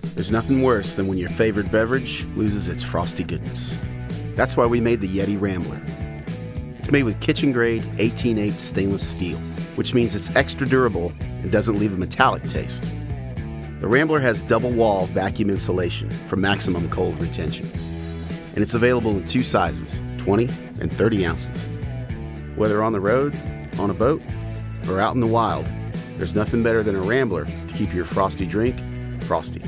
There's nothing worse than when your favorite beverage loses its frosty goodness. That's why we made the Yeti Rambler. It's made with kitchen grade 18-8 stainless steel, which means it's extra durable and doesn't leave a metallic taste. The Rambler has double wall vacuum insulation for maximum cold retention. And it's available in two sizes 20 and 30 ounces. Whether on the road, on a boat, or out in the wild, there's nothing better than a Rambler to keep your frosty drink frosty.